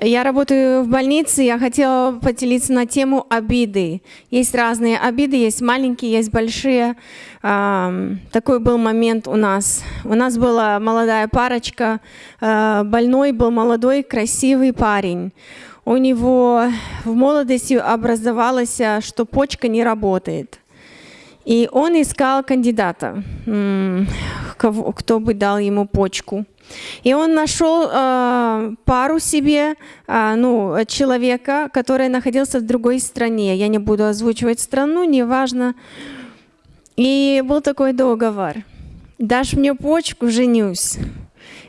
Я работаю в больнице, я хотела поделиться на тему обиды. Есть разные обиды, есть маленькие, есть большие. Такой был момент у нас. У нас была молодая парочка, а, больной был молодой, красивый парень. У него в молодости образовалось, что почка не работает. И он искал кандидата, кто бы дал ему почку. И он нашел э, пару себе, э, ну, человека, который находился в другой стране. Я не буду озвучивать страну, неважно. И был такой договор. Дашь мне почку, женюсь.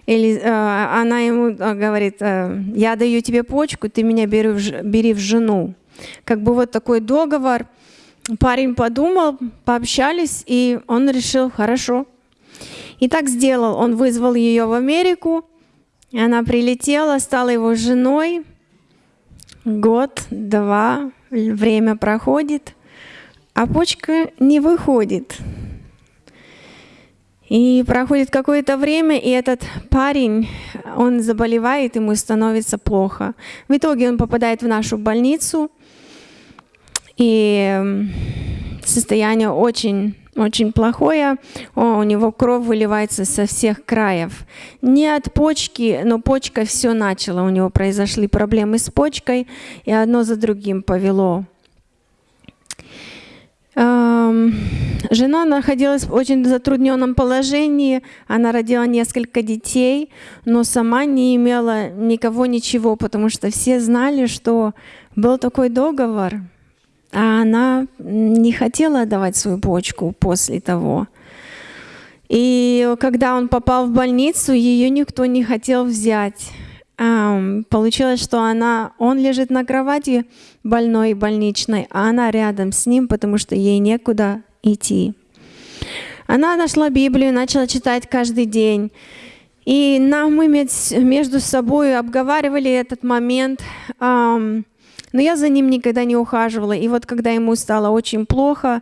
Или э, она ему э, говорит, э, я даю тебе почку, ты меня бери в, бери в жену. Как бы вот такой договор. Парень подумал, пообщались, и он решил, хорошо, и так сделал. Он вызвал ее в Америку, она прилетела, стала его женой. Год, два, время проходит, а почка не выходит. И проходит какое-то время, и этот парень, он заболевает, ему становится плохо. В итоге он попадает в нашу больницу, и состояние очень очень плохое, О, у него кровь выливается со всех краев. Не от почки, но почка все начала, у него произошли проблемы с почкой, и одно за другим повело. Жена находилась в очень затрудненном положении, она родила несколько детей, но сама не имела никого ничего, потому что все знали, что был такой договор – а она не хотела отдавать свою почку после того. И когда он попал в больницу, ее никто не хотел взять. Получилось, что она, он лежит на кровати больной больничной, а она рядом с ним, потому что ей некуда идти. Она нашла Библию, начала читать каждый день. И нам мы между собой обговаривали этот момент. Но я за ним никогда не ухаживала. И вот когда ему стало очень плохо,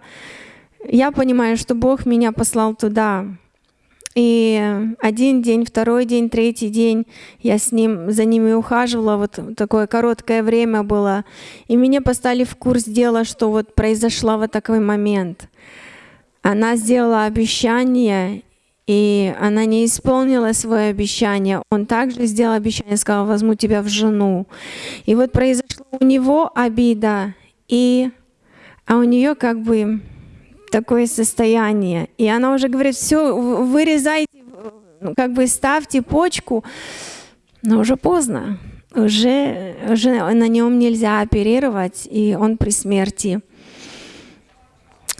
я понимаю, что Бог меня послал туда. И один день, второй день, третий день я с ним, за ними ухаживала, вот такое короткое время было. И меня поставили в курс дела, что вот произошла вот такой момент. Она сделала обещание, и она не исполнила свое обещание. Он также сделал обещание, сказал, возьму тебя в жену. И вот произошла у него обида, и, а у нее как бы такое состояние. И она уже говорит, все, вырезайте, как бы ставьте почку, но уже поздно. Уже, уже на нем нельзя оперировать, и он при смерти.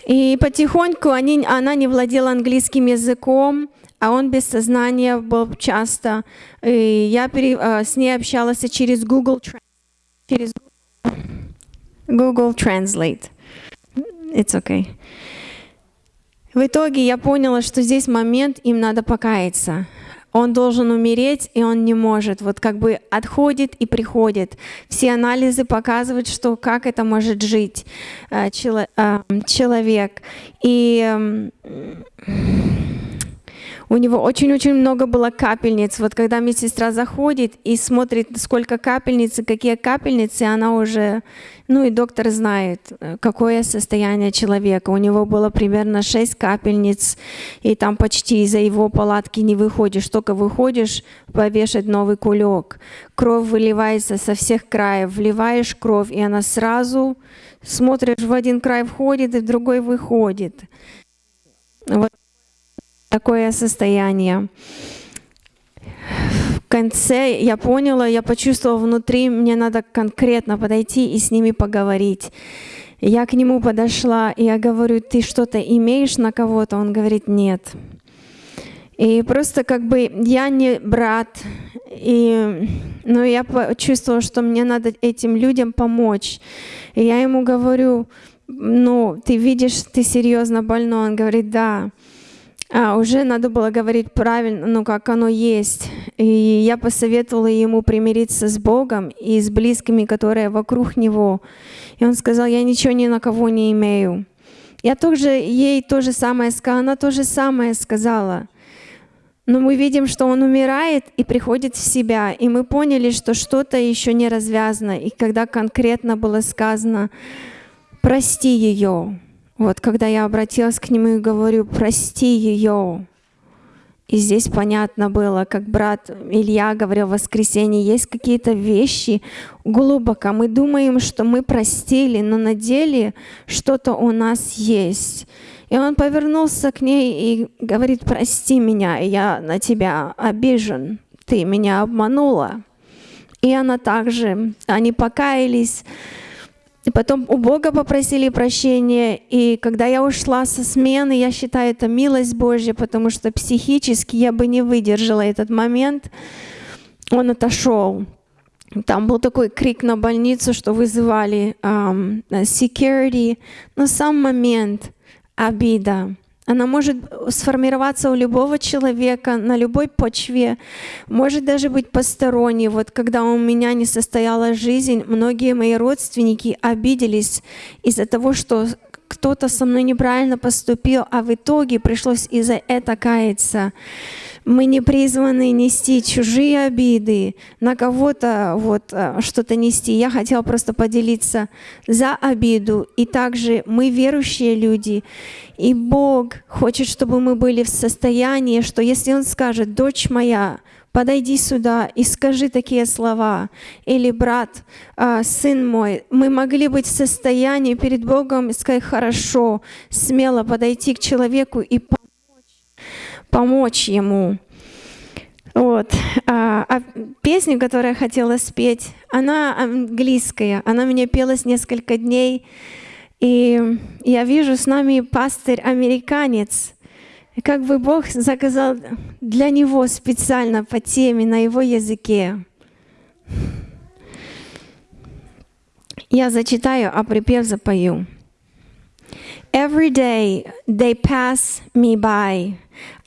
И потихоньку они, она не владела английским языком, а он без сознания был часто. И я пере, а, с ней общалась через Google, через Google Translate. It's okay. В итоге я поняла, что здесь момент, им надо покаяться он должен умереть, и он не может. Вот как бы отходит и приходит. Все анализы показывают, что как это может жить э, э, человек. И у него очень-очень много было капельниц. Вот когда медсестра заходит и смотрит, сколько капельниц и какие капельницы, она уже, ну и доктор знает, э, какое состояние человека. У него было примерно 6 капельниц, и там почти из-за его палатки не выходишь. Только выходишь, повешать новый кулек. Кровь выливается со всех краев. Вливаешь кровь, и она сразу, смотришь, в один край входит, и в другой выходит. Вот такое состояние. В конце я поняла, я почувствовала внутри, мне надо конкретно подойти и с ними поговорить. Я к нему подошла, и я говорю, ты что-то имеешь на кого-то? Он говорит, нет. И просто как бы я не брат, и, но я почувствовала, что мне надо этим людям помочь. И я ему говорю, ну, ты видишь, ты серьезно больной. Он говорит, да а, уже надо было говорить правильно, ну, как оно есть. И я посоветовала ему примириться с Богом и с близкими, которые вокруг него. И он сказал, я ничего ни на кого не имею. Я тоже ей то же самое сказала, она то же самое сказала. Но мы видим, что он умирает и приходит в себя. И мы поняли, что что-то еще не развязано. И когда конкретно было сказано, прости ее. Вот когда я обратилась к нему и говорю, прости ее. И здесь понятно было, как брат Илья говорил в воскресенье, есть какие-то вещи глубоко. Мы думаем, что мы простили, но на деле что-то у нас есть. И он повернулся к ней и говорит, прости меня, я на тебя обижен, ты меня обманула. И она также, они покаялись, и потом у Бога попросили прощения. И когда я ушла со смены, я считаю это милость Божья, потому что психически я бы не выдержала этот момент. Он отошел. Там был такой крик на больницу, что вызывали um, security. Но сам момент, обида. Она может сформироваться у любого человека на любой почве, может даже быть посторонней. Вот когда у меня не состоялась жизнь, многие мои родственники обиделись из-за того, что кто-то со мной неправильно поступил, а в итоге пришлось из-за этого каяться. Мы не призваны нести чужие обиды, на кого-то вот э, что-то нести. Я хотела просто поделиться за обиду. И также мы верующие люди, и Бог хочет, чтобы мы были в состоянии, что если Он скажет, дочь моя, подойди сюда и скажи такие слова. Или брат, э, сын мой, мы могли быть в состоянии перед Богом сказать, хорошо, смело подойти к человеку и помочь ему. Вот. А, а песню, которую я хотела спеть, она английская. Она мне пелась несколько дней. И я вижу с нами пастырь-американец. Как бы Бог заказал для него специально по теме на его языке. Я зачитаю, а припев запою. Every day they pass me by.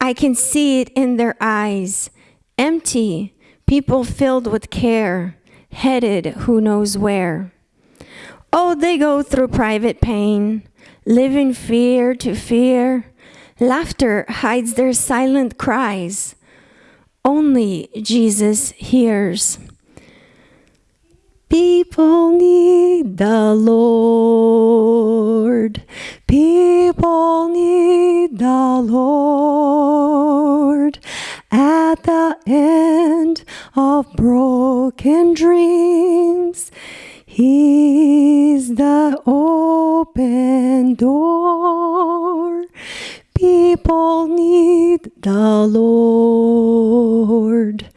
I can see it in their eyes. Empty, people filled with care, headed who knows where. Oh, they go through private pain, living fear to fear. Laughter hides their silent cries. Only Jesus hears. People need the Lord. People the Lord. At the end of broken dreams, He's the open door. People need the Lord.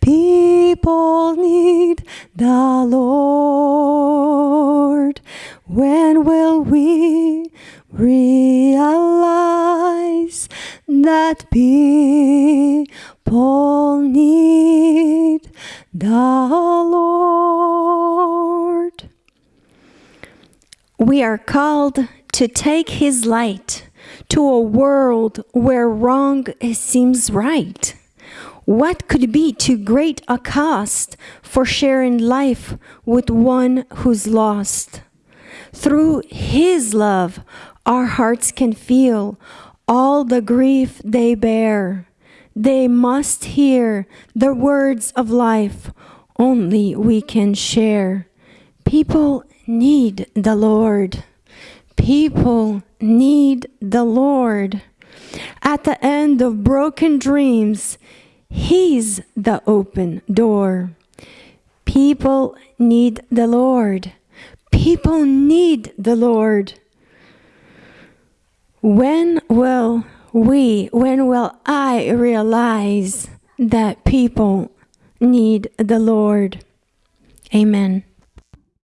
People need the Lord. When will we realize that people need the Lord? We are called to take His light to a world where wrong seems right. What could be too great a cost for sharing life with one who's lost? Through His love, our hearts can feel all the grief they bear. They must hear the words of life only we can share. People need the Lord. People need the Lord. At the end of broken dreams, He's the open door. People need the Lord. People need the Lord. When will we, when will I realize that people need the Lord? Amen.